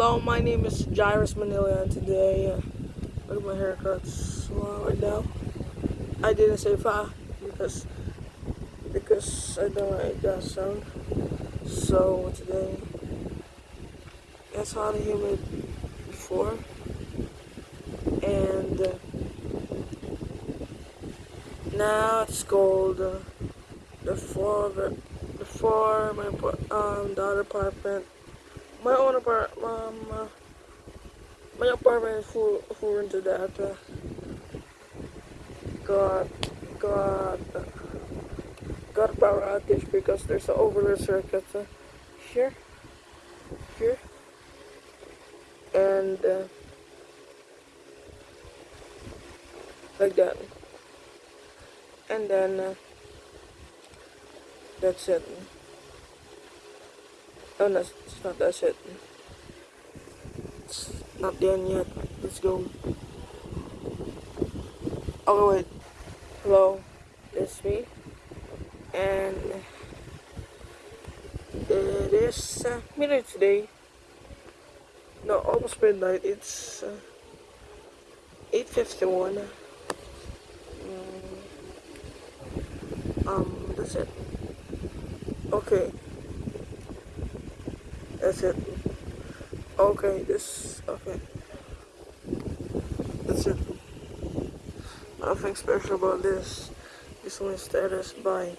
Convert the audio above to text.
Hello, my name is Jairus Manila, and today, uh, look at my haircuts right now. I didn't say fa because because I don't like that sound. So today, it's hot and humid before, and uh, now it's cold. Uh, before before my um daughter apartment my own apartment, um, uh, my apartment is full, full into that. Uh, got, got, uh, got power outage because there's an overload circuit uh, here, here, and uh, like that, and then uh, that's it. Oh no, it's not that shit. It's not done yet. Let's go. Oh wait. Hello, it's me. And it is uh, midnight today. No, almost midnight. It's uh, 8.51. Mm. Um, that's it. Okay. That's it. Okay, this, okay. That's it. Nothing special about this. This one status. Bye.